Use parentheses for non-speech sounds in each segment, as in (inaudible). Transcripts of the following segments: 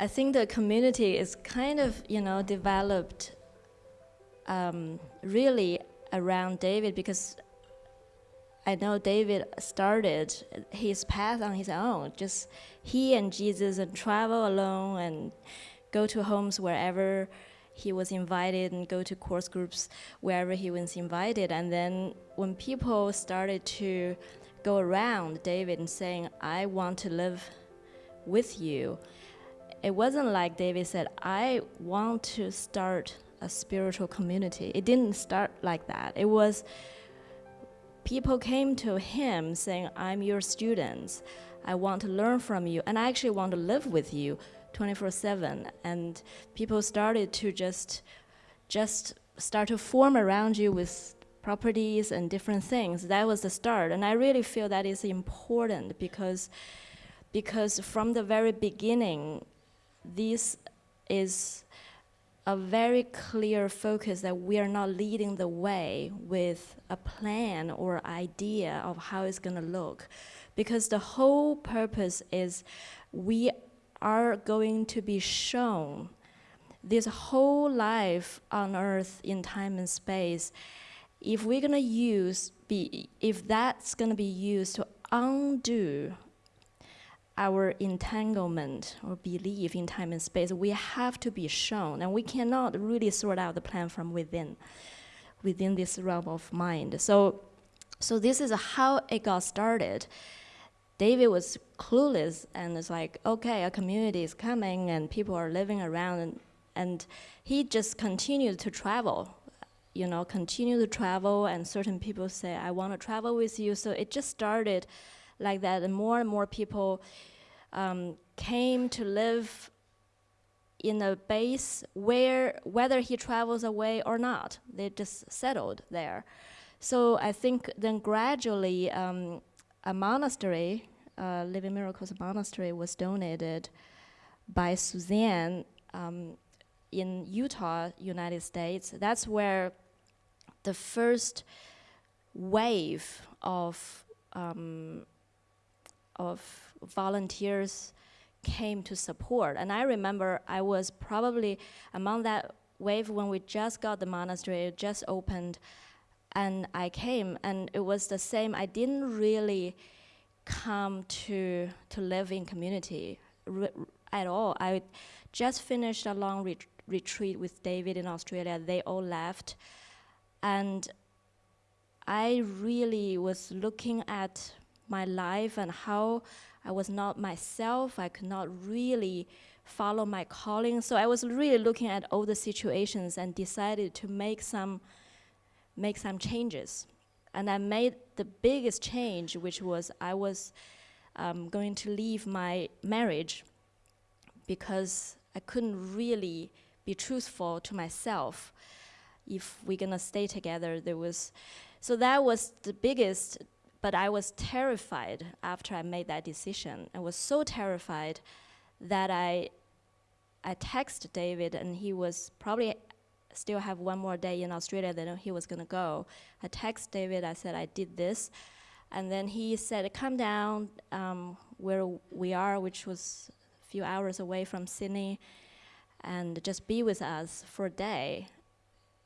I think the community is kind of, you know, developed um, really around David because I know David started his path on his own. Just he and Jesus and travel alone and go to homes wherever he was invited and go to course groups wherever he was invited. And then when people started to go around David and saying, I want to live with you, it wasn't like David said, I want to start a spiritual community. It didn't start like that. It was people came to him saying, I'm your students. I want to learn from you, and I actually want to live with you 24 7. And people started to just, just start to form around you with properties and different things. That was the start. And I really feel that is important because, because from the very beginning, this is a very clear focus that we are not leading the way with a plan or idea of how it's going to look. Because the whole purpose is we are going to be shown this whole life on earth in time and space. If we're going to use, be, if that's going to be used to undo our entanglement or belief in time and space, we have to be shown, and we cannot really sort out the plan from within, within this realm of mind. So, so this is how it got started. David was clueless and it's like, okay, a community is coming and people are living around, and, and he just continued to travel. You know, continue to travel, and certain people say, I want to travel with you. So it just started like that, and more and more people um, came to live in a base where whether he travels away or not, they just settled there. So I think then gradually um, a monastery, uh, Living Miracles Monastery, was donated by Suzanne um, in Utah, United States. That's where the first wave of um, of volunteers came to support. And I remember I was probably among that wave when we just got the monastery, just opened, and I came, and it was the same. I didn't really come to to live in community at all. I just finished a long ret retreat with David in Australia. They all left, and I really was looking at my life and how I was not myself. I could not really follow my calling. So I was really looking at all the situations and decided to make some make some changes. And I made the biggest change, which was I was um, going to leave my marriage because I couldn't really be truthful to myself. If we're gonna stay together, there was, so that was the biggest but I was terrified after I made that decision. I was so terrified that I, I texted David, and he was probably still have one more day in Australia, then he was gonna go. I texted David, I said, I did this. And then he said, come down um, where we are, which was a few hours away from Sydney, and just be with us for a day,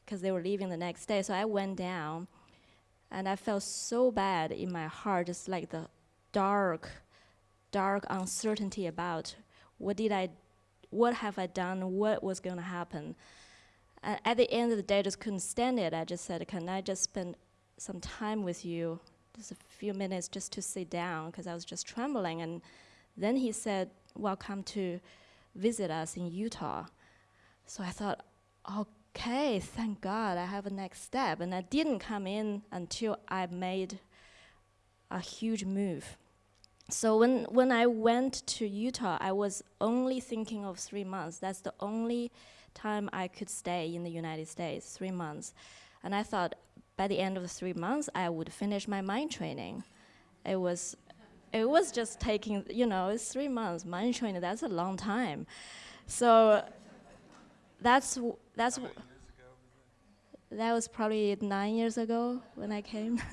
because they were leaving the next day. So I went down, and I felt so bad in my heart, just like the dark, dark uncertainty about what did I, what have I done, what was going to happen. And at the end of the day, I just couldn't stand it. I just said, can I just spend some time with you, just a few minutes just to sit down, because I was just trembling. And then he said, welcome to visit us in Utah. So I thought, oh okay, thank God I have a next step. And I didn't come in until I made a huge move. So when, when I went to Utah, I was only thinking of three months. That's the only time I could stay in the United States, three months. And I thought by the end of the three months, I would finish my mind training. It was, it was just taking, you know, it's three months, mind training, that's a long time. So that's that's that was probably nine years ago when I came. (laughs)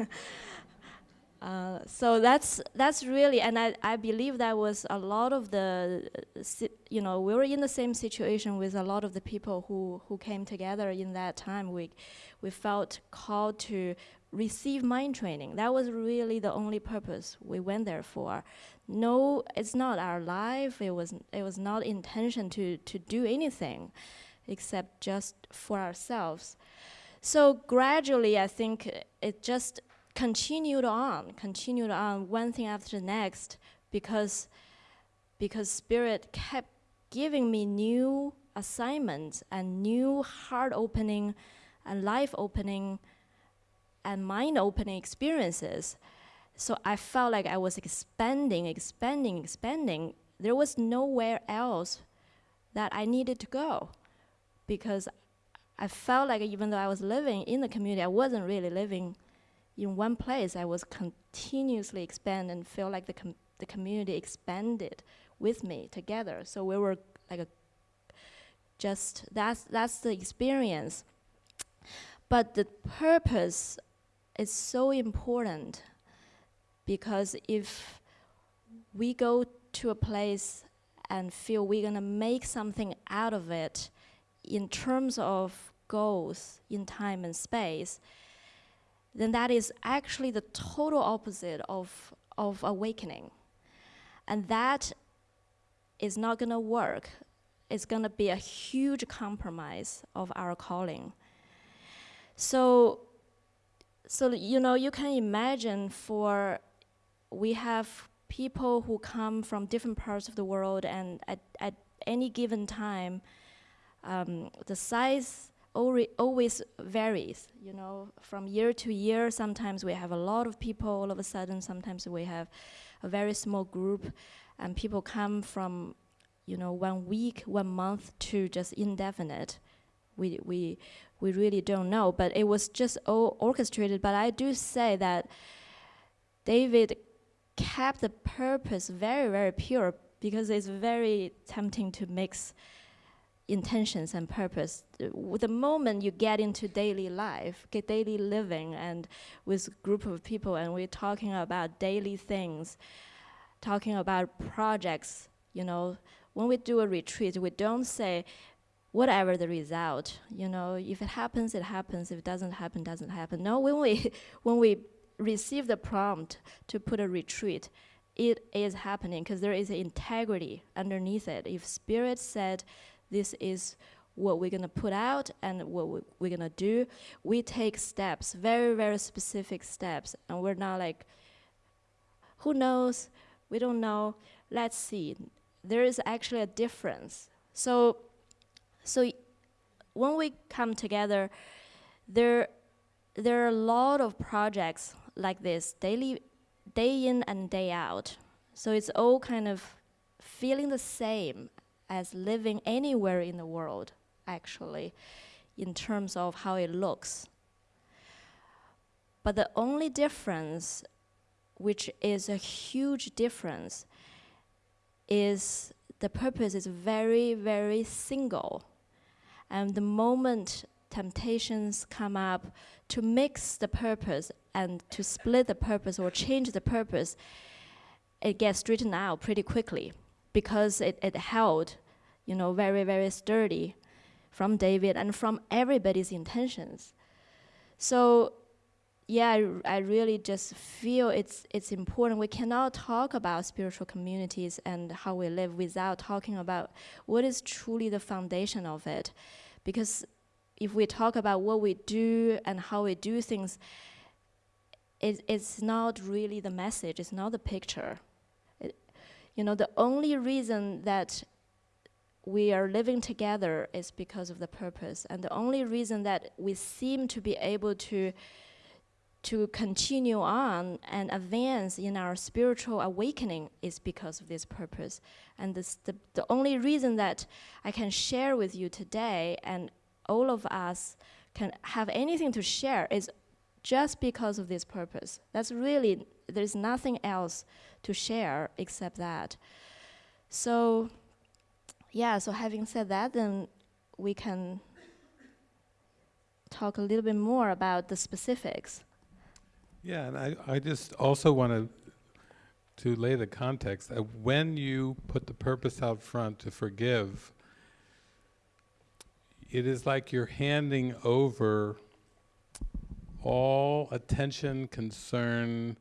Uh, so that's that's really, and I, I believe that was a lot of the, you know, we were in the same situation with a lot of the people who who came together in that time. We we felt called to receive mind training. That was really the only purpose we went there for. No, it's not our life. It was it was not intention to to do anything, except just for ourselves. So gradually, I think it just continued on, continued on, one thing after the next, because because Spirit kept giving me new assignments and new heart opening and life opening and mind opening experiences. So I felt like I was expanding, expanding, expanding. There was nowhere else that I needed to go because I felt like even though I was living in the community, I wasn't really living in one place, I was continuously expanding and feel like the, com the community expanded with me together. So we were like a just that's that's the experience. But the purpose is so important because if we go to a place and feel we're gonna make something out of it in terms of goals in time and space, then that is actually the total opposite of, of awakening. And that is not going to work. It's going to be a huge compromise of our calling. So, so you know, you can imagine for we have people who come from different parts of the world, and at, at any given time, um, the size always varies, you know, from year to year. Sometimes we have a lot of people all of a sudden. Sometimes we have a very small group, and people come from, you know, one week, one month to just indefinite. We we we really don't know, but it was just all orchestrated. But I do say that David kept the purpose very very pure because it's very tempting to mix intentions and purpose. The moment you get into daily life, get daily living, and with group of people, and we're talking about daily things, talking about projects, you know, when we do a retreat, we don't say, whatever the result, you know, if it happens, it happens. If it doesn't happen, doesn't happen. No, when we (laughs) when we receive the prompt to put a retreat, it is happening because there is integrity underneath it. If spirit said this is what we're going to put out and what we're going to do. We take steps, very, very specific steps, and we're not like, who knows? We don't know. Let's see. There is actually a difference. So, so when we come together, there, there are a lot of projects like this, daily, day in and day out. So it's all kind of feeling the same as living anywhere in the world, actually, in terms of how it looks. But the only difference, which is a huge difference, is the purpose is very, very single. And the moment temptations come up to mix the purpose and to split the purpose or change the purpose, it gets straightened out pretty quickly because it, it held, you know, very, very sturdy from David and from everybody's intentions. So yeah, I, I, really just feel it's it's important. We cannot talk about spiritual communities and how we live without talking about what is truly the foundation of it. Because if we talk about what we do and how we do things, it, it's not really the message, it's not the picture. You know, the only reason that we are living together is because of the purpose. And the only reason that we seem to be able to to continue on and advance in our spiritual awakening is because of this purpose. And this, the, the only reason that I can share with you today and all of us can have anything to share is just because of this purpose. That's really, there's nothing else to share except that. So, yeah, so having said that, then we can talk a little bit more about the specifics. Yeah, and I, I just also want to to lay the context. Uh, when you put the purpose out front to forgive, it is like you're handing over all attention, concern,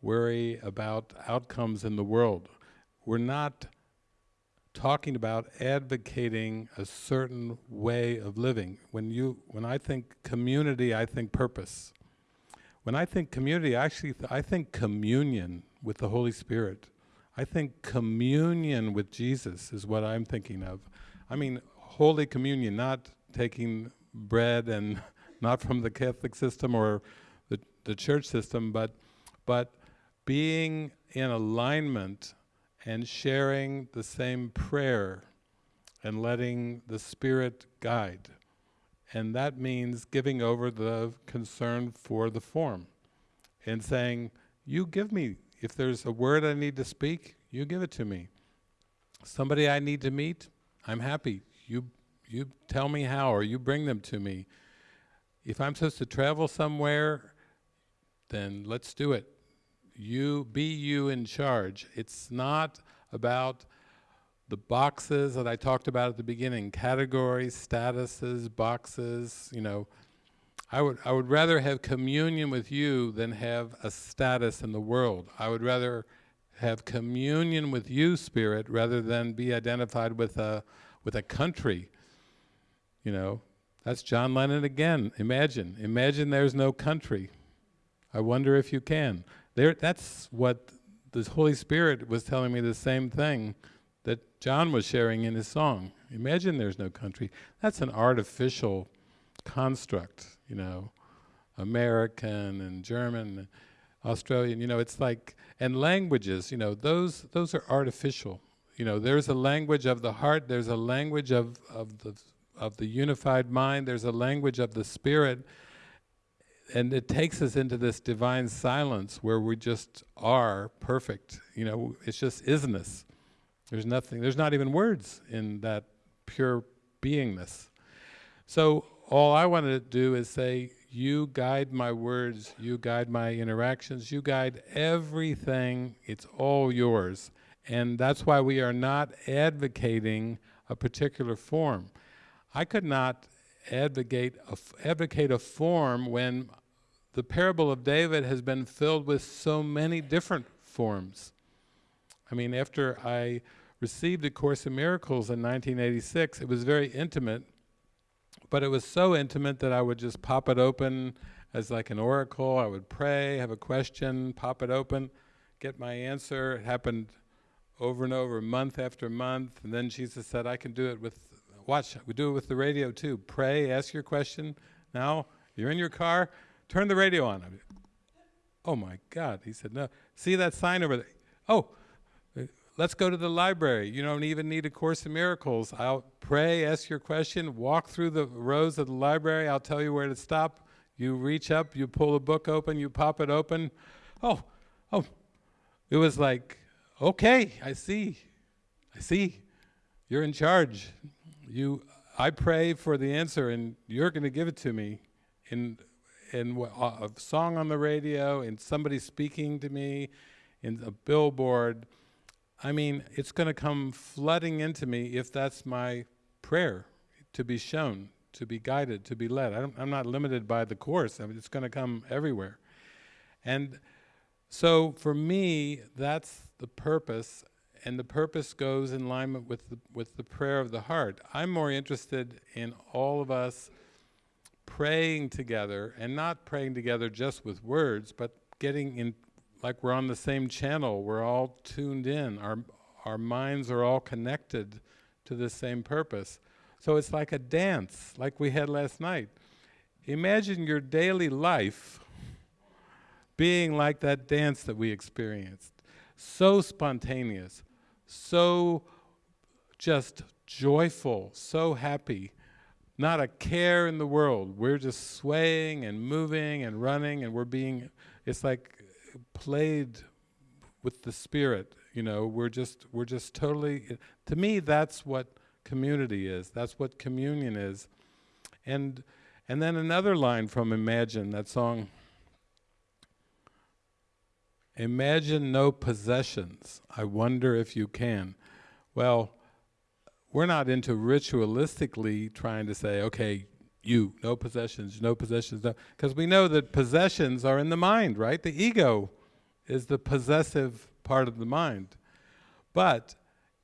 worry about outcomes in the world. We're not talking about advocating a certain way of living. When you, when I think community, I think purpose. When I think community, I actually, th I think communion with the Holy Spirit. I think communion with Jesus is what I'm thinking of. I mean, Holy Communion, not taking bread and (laughs) not from the Catholic system or the, the church system, but, but being in alignment and sharing the same prayer and letting the Spirit guide. And that means giving over the concern for the form and saying, you give me, if there's a word I need to speak, you give it to me. Somebody I need to meet, I'm happy. You, you tell me how or you bring them to me. If I'm supposed to travel somewhere, then let's do it you be you in charge. It's not about the boxes that I talked about at the beginning, categories, statuses, boxes, you know. I would, I would rather have communion with you than have a status in the world. I would rather have communion with you, Spirit, rather than be identified with a, with a country. You know, that's John Lennon again. Imagine, imagine there's no country. I wonder if you can. There, that's what the Holy Spirit was telling me the same thing that John was sharing in his song. Imagine there's no country. That's an artificial construct, you know, American and German, Australian, you know, it's like, and languages, you know, those, those are artificial. You know, there's a language of the heart, there's a language of, of, the, of the unified mind, there's a language of the spirit, and it takes us into this divine silence where we just are perfect. You know, it's just isness. There's nothing, there's not even words in that pure beingness. So all I want to do is say, you guide my words, you guide my interactions, you guide everything, it's all yours. And that's why we are not advocating a particular form. I could not advocate a, advocate a form when the parable of David has been filled with so many different forms. I mean, after I received A Course in Miracles in 1986, it was very intimate, but it was so intimate that I would just pop it open as like an oracle. I would pray, have a question, pop it open, get my answer. It happened over and over, month after month, and then Jesus said, I can do it with Watch, we do it with the radio too. Pray, ask your question. Now, you're in your car, turn the radio on. oh my God, he said, no. See that sign over there? Oh, let's go to the library. You don't even need A Course in Miracles. I'll pray, ask your question, walk through the rows of the library. I'll tell you where to stop. You reach up, you pull a book open, you pop it open. Oh, oh, it was like, okay, I see, I see. You're in charge you, I pray for the answer and you're going to give it to me in, in a song on the radio, in somebody speaking to me, in a billboard. I mean, it's going to come flooding into me if that's my prayer, to be shown, to be guided, to be led. I am not limited by the course. I mean, it's going to come everywhere. And so for me, that's the purpose and the purpose goes in alignment with the, with the prayer of the heart. I'm more interested in all of us praying together, and not praying together just with words, but getting in, like we're on the same channel, we're all tuned in, our, our minds are all connected to the same purpose. So it's like a dance, like we had last night. Imagine your daily life being like that dance that we experienced. So spontaneous, so just joyful, so happy, not a care in the world. We're just swaying and moving and running and we're being, it's like played with the spirit, you know, we're just, we're just totally, to me that's what community is, that's what communion is. And, and then another line from Imagine, that song, Imagine no possessions. I wonder if you can. Well, we're not into ritualistically trying to say, okay, you, no possessions, no possessions, no, because we know that possessions are in the mind, right? The ego is the possessive part of the mind. But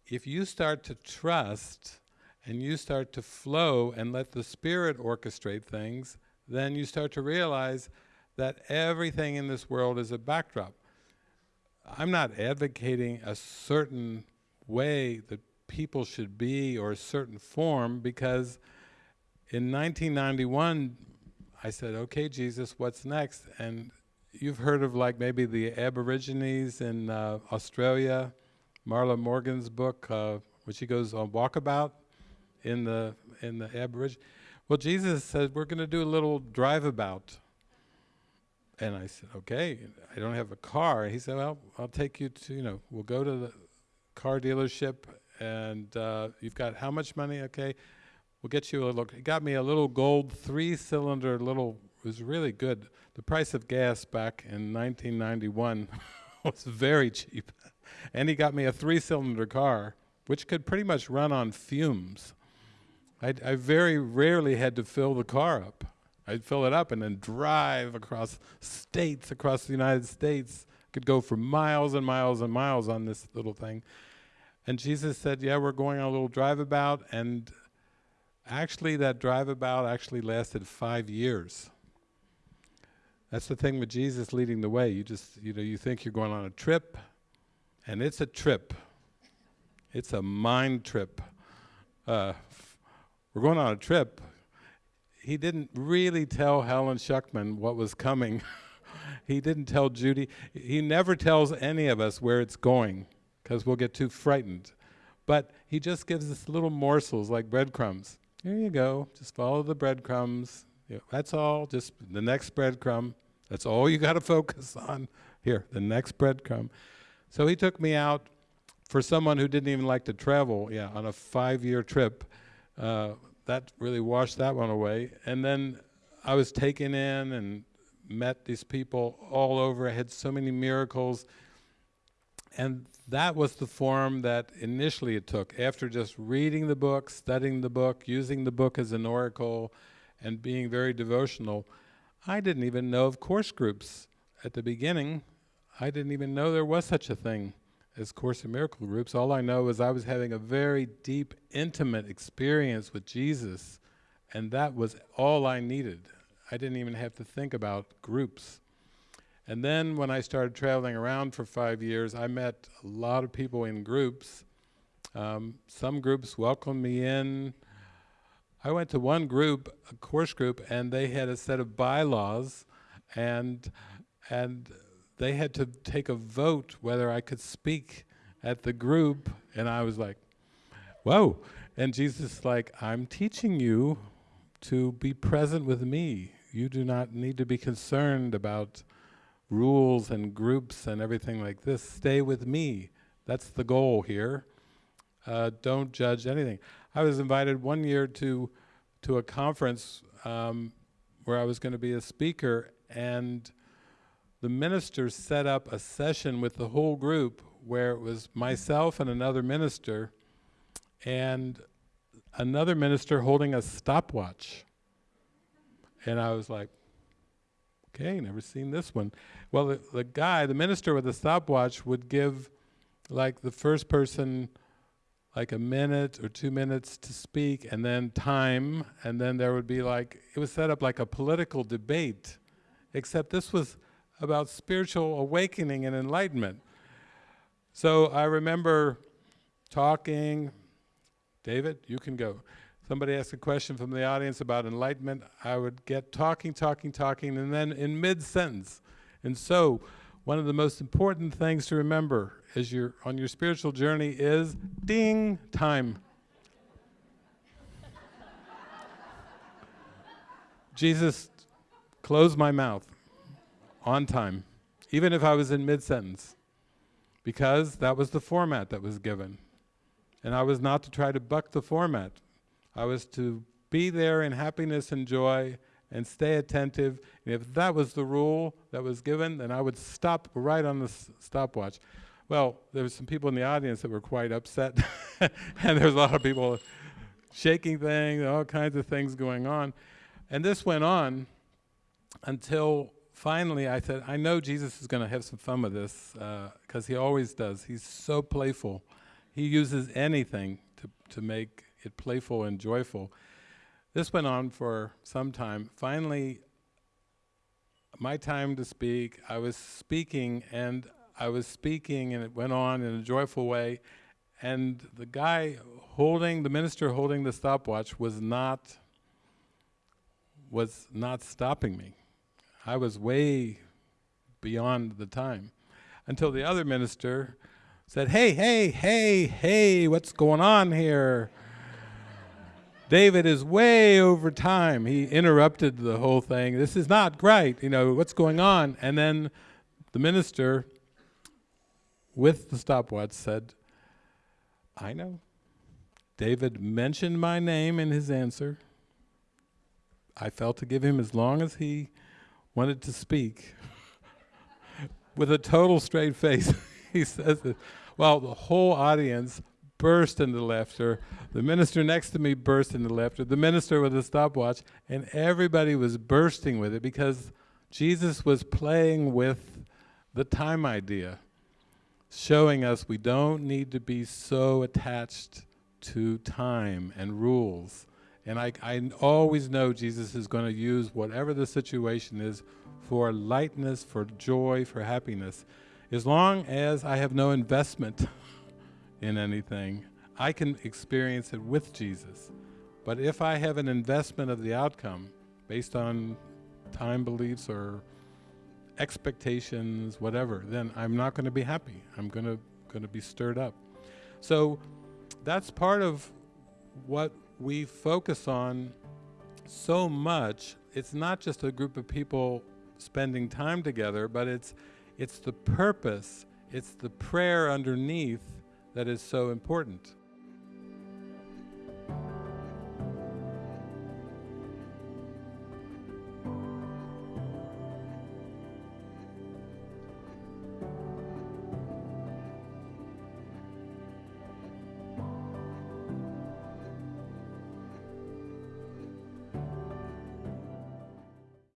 if you start to trust and you start to flow and let the spirit orchestrate things, then you start to realize that everything in this world is a backdrop. I'm not advocating a certain way that people should be or a certain form because in 1991 I said, okay Jesus, what's next? And you've heard of like maybe the Aborigines in uh, Australia, Marlo Morgan's book, uh, which she goes on walkabout in the in the Aborigine. Well, Jesus said we're going to do a little drive about. And I said, okay, I don't have a car. He said, well, I'll take you to, you know, we'll go to the car dealership and uh, you've got how much money? Okay, we'll get you a little, he got me a little gold three-cylinder little, it was really good. The price of gas back in 1991 (laughs) was very cheap. and he got me a three-cylinder car, which could pretty much run on fumes. I, I very rarely had to fill the car up. I'd fill it up and then drive across states, across the United States. Could go for miles and miles and miles on this little thing. And Jesus said, yeah, we're going on a little drive about. And actually that drive about actually lasted five years. That's the thing with Jesus leading the way. You just, you know, you think you're going on a trip, and it's a trip. It's a mind trip. Uh, we're going on a trip he didn't really tell Helen Schucman what was coming. (laughs) he didn't tell Judy. He never tells any of us where it's going because we'll get too frightened. But he just gives us little morsels like breadcrumbs. Here you go, just follow the breadcrumbs. Yeah, that's all, just the next breadcrumb. That's all you got to (laughs) focus on. Here, the next breadcrumb. So he took me out for someone who didn't even like to travel, yeah, on a five-year trip. Uh, that really washed that one away. And then I was taken in and met these people all over. I had so many miracles. And that was the form that initially it took. After just reading the book, studying the book, using the book as an oracle, and being very devotional, I didn't even know of course groups at the beginning. I didn't even know there was such a thing as Course in Miracle groups. All I know is I was having a very deep, intimate experience with Jesus, and that was all I needed. I didn't even have to think about groups. And then when I started traveling around for five years, I met a lot of people in groups. Um, some groups welcomed me in. I went to one group, a course group, and they had a set of bylaws, and and they had to take a vote whether I could speak at the group, and I was like, whoa. And Jesus like, I'm teaching you to be present with me. You do not need to be concerned about rules and groups and everything like this. Stay with me. That's the goal here. Uh, don't judge anything. I was invited one year to to a conference um, where I was going to be a speaker, and the minister set up a session with the whole group where it was myself and another minister and another minister holding a stopwatch. And I was like, okay, never seen this one. Well, the, the guy, the minister with the stopwatch would give like the first person like a minute or two minutes to speak and then time and then there would be like, it was set up like a political debate, except this was about spiritual awakening and enlightenment. So I remember talking, David, you can go. Somebody asked a question from the audience about enlightenment. I would get talking, talking, talking, and then in mid-sentence. And so, one of the most important things to remember as you're on your spiritual journey is ding, time. Jesus close my mouth on time, even if I was in mid-sentence, because that was the format that was given. And I was not to try to buck the format. I was to be there in happiness and joy and stay attentive. And if that was the rule that was given, then I would stop right on the stopwatch. Well, there were some people in the audience that were quite upset, (laughs) and there was a lot of people shaking things, all kinds of things going on. And this went on until finally I said, I know Jesus is going to have some fun with this uh, because he always does. He's so playful. He uses anything to, to make it playful and joyful. This went on for some time. Finally, my time to speak, I was speaking and I was speaking and it went on in a joyful way. And the guy holding, the minister holding the stopwatch was not, was not stopping me. I was way beyond the time until the other minister said, Hey, hey, hey, hey, what's going on here? David is way over time. He interrupted the whole thing. This is not right. You know, what's going on? And then the minister, with the stopwatch, said, I know. David mentioned my name in his answer. I felt to give him as long as he wanted to speak. (laughs) With a total straight face, (laughs) he says. Well, the whole audience burst into laughter. The minister next to me burst into laughter. The minister with the stopwatch, and everybody was bursting with it because Jesus was playing with the time idea, showing us we don't need to be so attached to time and rules. And I, I always know Jesus is going to use whatever the situation is for lightness, for joy, for happiness. As long as I have no investment (laughs) in anything, I can experience it with Jesus. But if I have an investment of the outcome based on time beliefs or expectations, whatever, then I'm not going to be happy. I'm going to going to be stirred up. So that's part of what we focus on so much. It's not just a group of people spending time together, but it's it's the purpose, it's the prayer underneath that is so important.